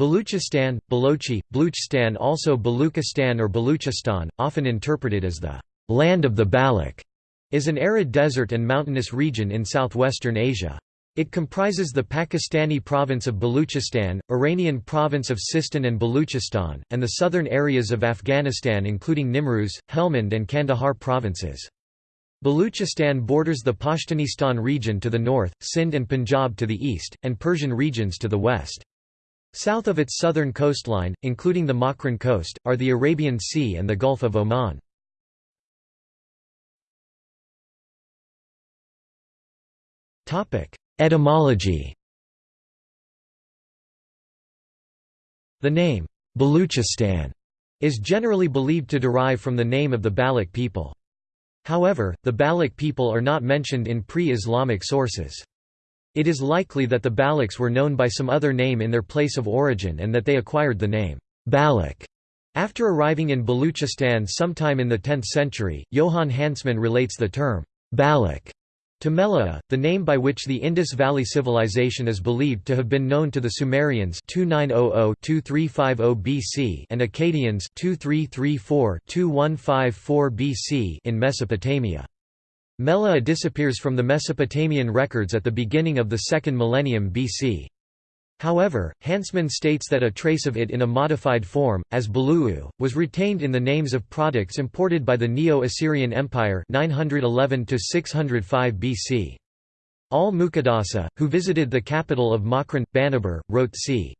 Baluchistan, Balochi, Bluchstan also Baluchistan or Baluchistan, often interpreted as the «land of the Baloch», is an arid desert and mountainous region in southwestern Asia. It comprises the Pakistani province of Baluchistan, Iranian province of Sistan and Baluchistan, and the southern areas of Afghanistan including Nimruz, Helmand and Kandahar provinces. Baluchistan borders the Pashtunistan region to the north, Sindh and Punjab to the east, and Persian regions to the west. South of its southern coastline, including the Makran coast, are the Arabian Sea and the Gulf of Oman. Etymology The name, Baluchistan, is generally believed to derive from the name of the Baloch people. However, the Baloch people are not mentioned in pre-Islamic sources. It is likely that the Balochs were known by some other name in their place of origin and that they acquired the name, Baloch, after arriving in Baluchistan sometime in the 10th century. Johann Hansman relates the term, Baloch to Melaa, the name by which the Indus Valley Civilization is believed to have been known to the Sumerians 2900-2350 BC and Akkadians 2334-2154 BC in Mesopotamia. Melaa disappears from the Mesopotamian records at the beginning of the second millennium BC. However, Hansman states that a trace of it in a modified form, as Baluu, was retained in the names of products imported by the Neo-Assyrian Empire 911 BC. Al-Muqaddasi, who visited the capital of Makran, Banabur, wrote c.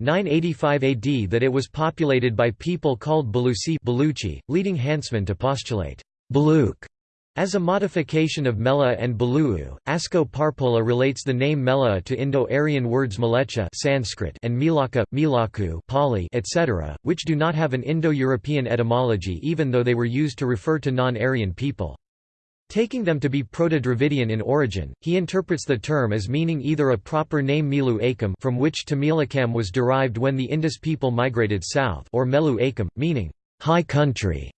985 AD that it was populated by people called Balusi Baluchi, leading Hansman to postulate Baluk as a modification of Mela and Baluu, Asko Parpola relates the name Mela to Indo-Aryan words Malecha Sanskrit and Milaka, Milaku Pali, etc., which do not have an Indo-European etymology even though they were used to refer to non-Aryan people. Taking them to be Proto-Dravidian in origin, he interprets the term as meaning either a proper name Milu Akam from which Tamilakam was derived when the Indus people migrated south or Melu Akam, meaning high country.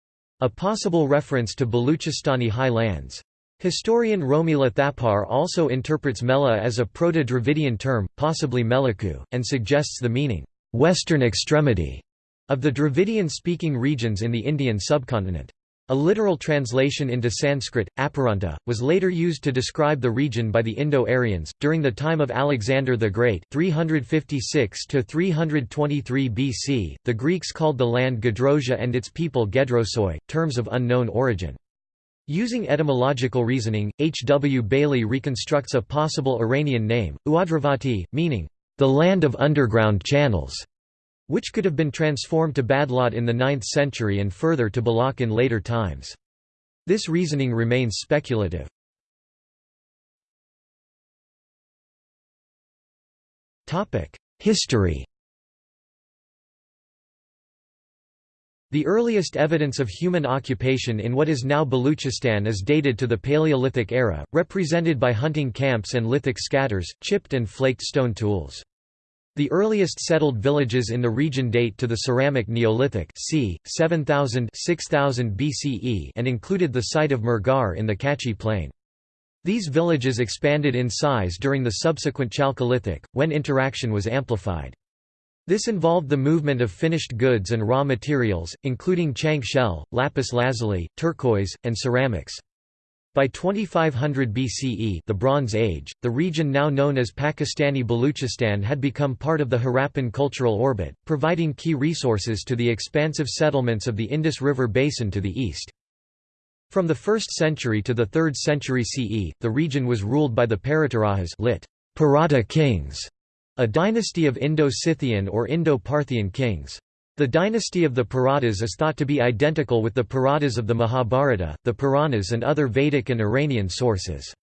A possible reference to Baluchistani highlands. Historian Romila Thapar also interprets Mela as a Proto-Dravidian term, possibly Melaku, and suggests the meaning, "'western extremity' of the Dravidian-speaking regions in the Indian subcontinent. A literal translation into Sanskrit, Aparanta, was later used to describe the region by the Indo-Aryans. During the time of Alexander the Great, 356 to 323 BC, the Greeks called the land Gedrosia and its people Gedrosoi, terms of unknown origin. Using etymological reasoning, H. W. Bailey reconstructs a possible Iranian name, Uadravati, meaning the land of underground channels which could have been transformed to Badlot in the 9th century and further to Balak in later times. This reasoning remains speculative. History The earliest evidence of human occupation in what is now Baluchistan is dated to the Paleolithic era, represented by hunting camps and lithic scatters, chipped and flaked stone tools. The earliest settled villages in the region date to the Ceramic Neolithic c. 7000 6000 BCE and included the site of Mehrgarh in the Kachi Plain. These villages expanded in size during the subsequent Chalcolithic, when interaction was amplified. This involved the movement of finished goods and raw materials, including chank shell, lapis lazuli, turquoise, and ceramics. By 2500 BCE the Bronze Age, the region now known as Pakistani Baluchistan had become part of the Harappan cultural orbit, providing key resources to the expansive settlements of the Indus River basin to the east. From the 1st century to the 3rd century CE, the region was ruled by the Paratarahas lit. Parata kings, a dynasty of Indo-Scythian or Indo-Parthian kings. The dynasty of the Paratas is thought to be identical with the Paratas of the Mahabharata, the Puranas and other Vedic and Iranian sources.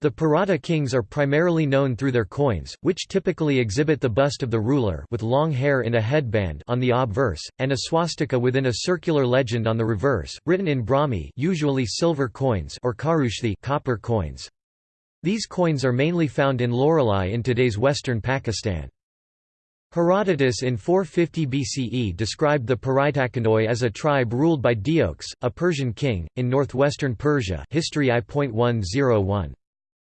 The Parata kings are primarily known through their coins, which typically exhibit the bust of the ruler with long hair in a headband on the obverse, and a swastika within a circular legend on the reverse, written in Brahmi usually silver coins or Kharoshthi copper coins. These coins are mainly found in Loralai in today's western Pakistan. Herodotus in 450 BCE described the Paraitakandoi as a tribe ruled by Deiox, a Persian king, in northwestern Persia History I.101.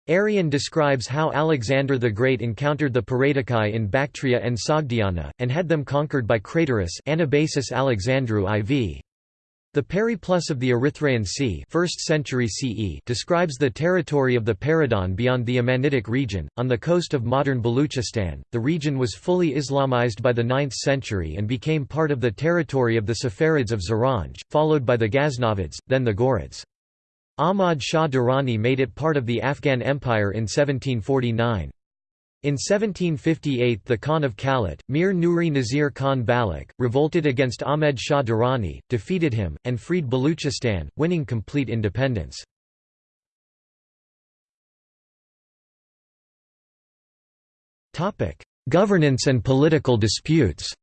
Arrian describes how Alexander the Great encountered the Perrhaetochi in Bactria and Sogdiana, and had them conquered by Craterus Anabasis Alexandru IV. The Periplus of the Erythraean Sea 1st century CE describes the territory of the Peridon beyond the Amanitic region, on the coast of modern Baluchistan. The region was fully Islamized by the 9th century and became part of the territory of the Saffarids of Zaranj, followed by the Ghaznavids, then the Ghurids. Ahmad Shah Durrani made it part of the Afghan Empire in 1749. In 1758 the Khan of Kalat, Mir Nuri Nazir Khan Balak, revolted against Ahmed Shah Durrani, defeated him, and freed Baluchistan, winning complete independence. Governance and political disputes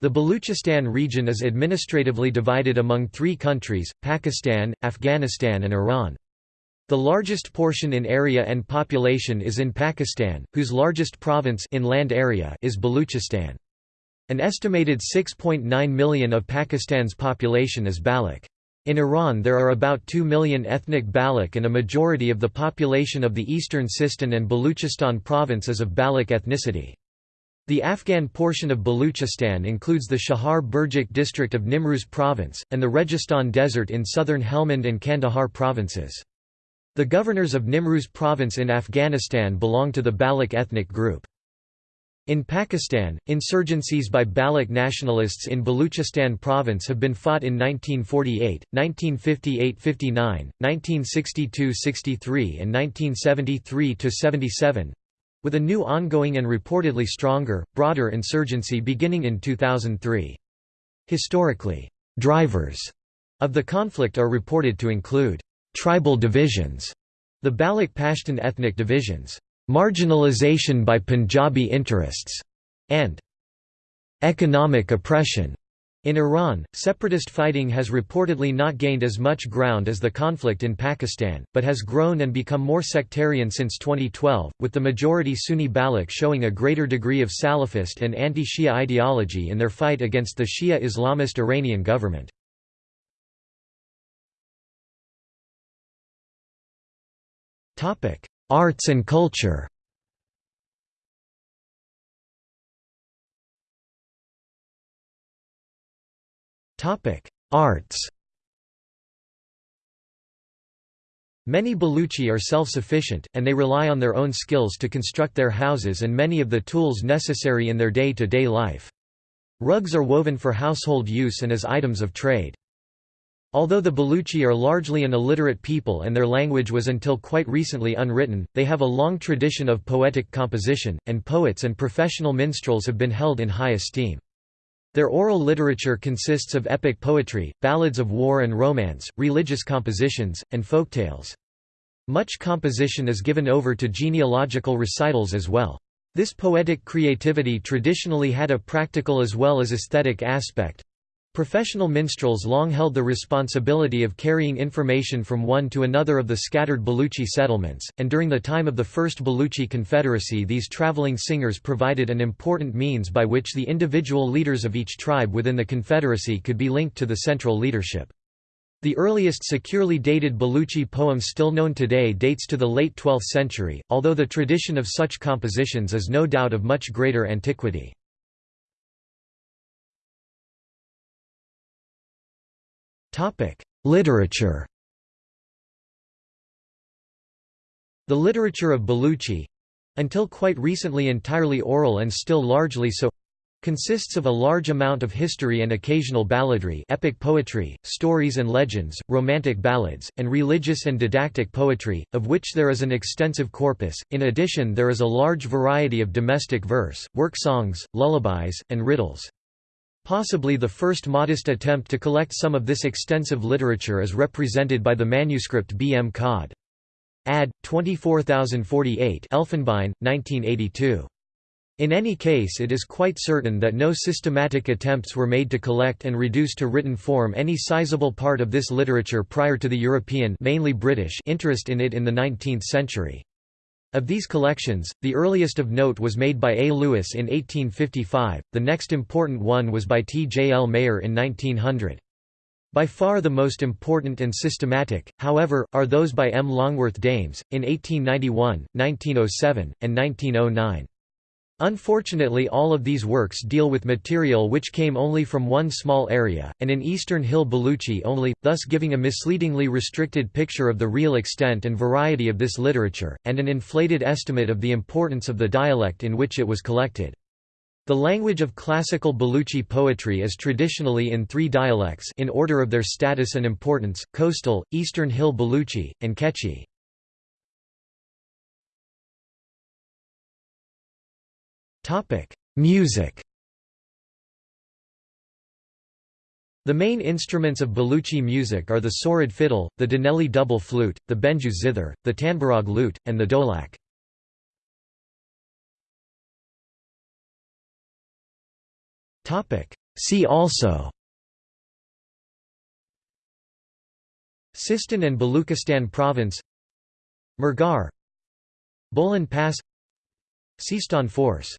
The Baluchistan region is administratively divided among three countries, Pakistan, Afghanistan and Iran. The largest portion in area and population is in Pakistan, whose largest province in land area is Baluchistan. An estimated 6.9 million of Pakistan's population is Baloch. In Iran there are about 2 million ethnic Baloch and a majority of the population of the eastern Sistan and Baluchistan province is of Baloch ethnicity. The Afghan portion of Baluchistan includes the Chahar Burjak district of Nimruz province, and the Registan Desert in southern Helmand and Kandahar provinces. The governors of Nimruz province in Afghanistan belong to the Baloch ethnic group. In Pakistan, insurgencies by Baloch nationalists in Baluchistan province have been fought in 1948, 1958–59, 1962–63 and 1973–77, with a new ongoing and reportedly stronger, broader insurgency beginning in 2003. Historically, drivers of the conflict are reported to include tribal divisions, the Baloch Pashtun ethnic divisions, marginalization by Punjabi interests, and economic oppression. In Iran, separatist fighting has reportedly not gained as much ground as the conflict in Pakistan, but has grown and become more sectarian since 2012, with the majority Sunni Baloch showing a greater degree of Salafist and anti-Shia ideology in their fight against the Shia Islamist Iranian government. Arts and culture Arts Many Baluchi are self-sufficient, and they rely on their own skills to construct their houses and many of the tools necessary in their day-to-day -day life. Rugs are woven for household use and as items of trade. Although the Baluchi are largely an illiterate people and their language was until quite recently unwritten, they have a long tradition of poetic composition, and poets and professional minstrels have been held in high esteem. Their oral literature consists of epic poetry, ballads of war and romance, religious compositions, and folktales. Much composition is given over to genealogical recitals as well. This poetic creativity traditionally had a practical as well as aesthetic aspect, Professional minstrels long held the responsibility of carrying information from one to another of the scattered Baluchi settlements, and during the time of the First Baluchi Confederacy these traveling singers provided an important means by which the individual leaders of each tribe within the Confederacy could be linked to the central leadership. The earliest securely dated Baluchi poem still known today dates to the late 12th century, although the tradition of such compositions is no doubt of much greater antiquity. Literature The literature of Baluchi—until quite recently entirely oral and still largely so consists of a large amount of history and occasional balladry epic poetry, stories and legends, romantic ballads, and religious and didactic poetry, of which there is an extensive corpus. In addition there is a large variety of domestic verse, work songs, lullabies, and riddles. Possibly the first modest attempt to collect some of this extensive literature is represented by the manuscript B. M. Cod. Ad. 24048 Elfenbein, 1982. In any case it is quite certain that no systematic attempts were made to collect and reduce to written form any sizable part of this literature prior to the European mainly British interest in it in the 19th century. Of these collections, the earliest of note was made by A. Lewis in 1855, the next important one was by T. J. L. Mayer in 1900. By far the most important and systematic, however, are those by M. Longworth Dames, in 1891, 1907, and 1909. Unfortunately all of these works deal with material which came only from one small area, and in eastern Hill Baluchi only, thus giving a misleadingly restricted picture of the real extent and variety of this literature, and an inflated estimate of the importance of the dialect in which it was collected. The language of classical Baluchi poetry is traditionally in three dialects in order of their status and importance, coastal, Eastern Hill Baluchi, and Kechi. Music The main instruments of Baluchi music are the sorud fiddle, the Dinelli double flute, the Benju zither, the Tanbarag lute, and the dholak. See also Sistan and Baluchistan Province Mehrgarh Bolan Pass Sistan Force